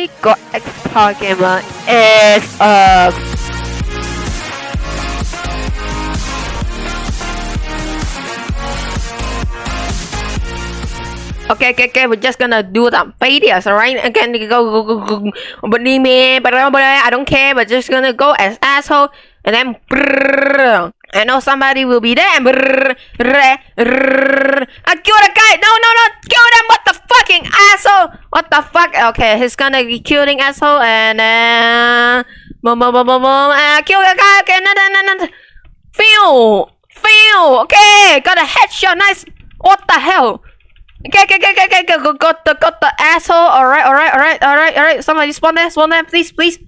my god, X Power Gamer is up. Okay, okay, okay, we're just gonna do some failures, alright? Again, go, go, go, go, believe me, but I don't care, but just gonna go as asshole, and then, brrr, I know somebody will be there, and brrr, brrr, brrr, I ah, kill a guy, no, no, no, kill them, what the asshole, what the fuck, okay, he's gonna be killing asshole, and then, boom, boom, boom, boom, boom, uh, kill the guy, okay, no, no, no, no, feel, feel, okay, got a headshot, nice, what the hell, Okay, okay, okay, okay, okay, got, the, got the asshole. Alright, alright, alright, alright, alright. Somebody spawn there, spawn there, please, please.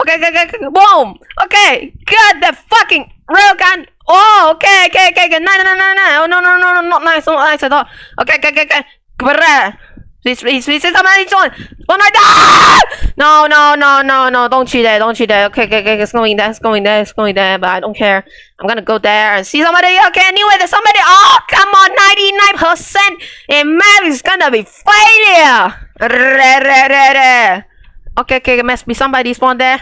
Okay, okay, okay, okay, boom. Okay, got the fucking rail gun. Oh, okay, okay, okay, okay. No, no, no, no, no, no, no, no, no, not nice, not nice at all. Okay, okay, okay, okay. Bruh. Please, please, please, somebody join. One right there. No, no, no, no, no. Don't cheat there. Don't cheat there. Okay, okay, okay. It's going there. It's going there. It's going there. But I don't care. I'm gonna go there and see somebody. Okay, anyway, there's somebody. Oh, come on, 99%. A map is gonna be failure. Okay, okay, it must be somebody spawn there.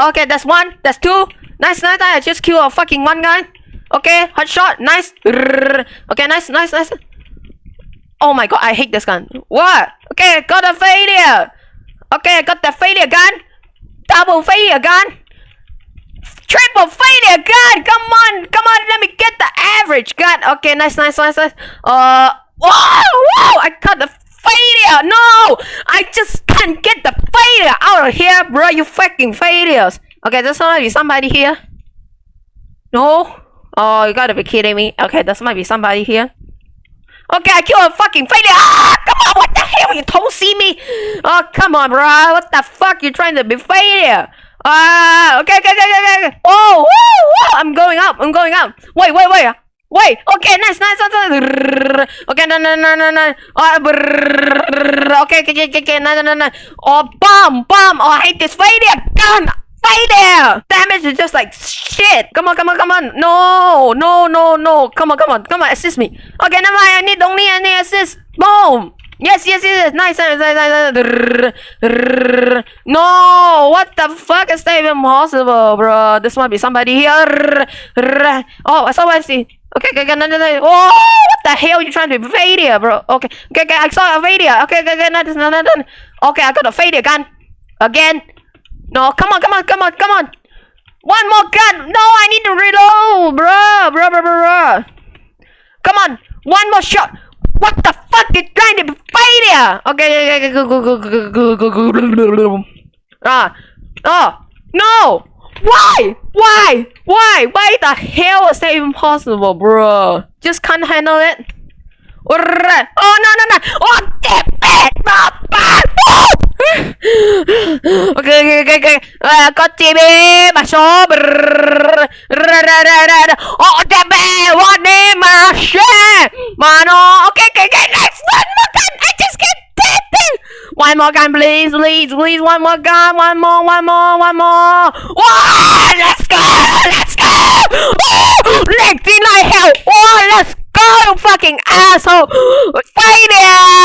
Okay, that's one. That's two. Nice, nice. I just killed a fucking one guy. Okay, hot shot. Nice. Okay, nice, nice, nice. Oh my god, I hate this gun. What? Okay, got a failure. Okay, got the failure gun. Double failure gun. Triple failure gun. Come on, come on. Let me get the average gun. Okay, nice, nice, nice, nice. Uh, whoa, whoa! I got the failure. No, I just can't get the failure out of here, bro. You fucking failures. Okay, there's might be somebody here. No. Oh, you gotta be kidding me. Okay, there might be somebody here. Okay, I killed a fucking failure. Ah, come on, what the hell? You don't see me? Oh, come on, bro. What the fuck? You're trying to be failure. Ah, uh, okay, okay, okay, okay, okay. Oh, woo, woo. I'm going up. I'm going up. Wait, wait, wait. Wait. Okay, nice, nice, nice. nice. Okay, no, no, no, no, no. Oh, okay, okay, okay, okay, no, no, no, no. Oh, bomb, bomb. Oh, I hate this failure. Gun. Failure! Damage is just like shit! Come on, come on, come on! No! No, no, no! Come on, come on, come on, assist me! Okay, never mind, I need only any assist! Boom! Yes, yes, yes, nice, nice, nice, nice. No, what the fuck is that even possible, bro? This might be somebody here. Oh, I saw I see. Okay, okay, okay, no. Oh, what the hell? are You trying to invade here, bro? Okay, okay, okay, I saw a failure. Okay, okay, okay, no, no, no, no. Okay, I got a failure gun. Again. No, come on, come on, come on, come on. One more gun. No, I need to reload, bro, bro, bro, bro. Come on, one more shot. What the fuck? You're trying to be failure. Okay, okay, go, go, go, go, go, go, go, go. Ah, oh, no. Why? Why? Why? Why the hell is that even possible, bro? Just can't handle it. Oh no no no! Oh damn it! okay okay okay okay. Uh, มาชอบโอ้จะแม่วันนี้มาแชร์มาโนโอเคโอเค next one more time I just one more time please please please one more gun, one more one more one more one let's go let's go next in my hell oh let's go fucking asshole failure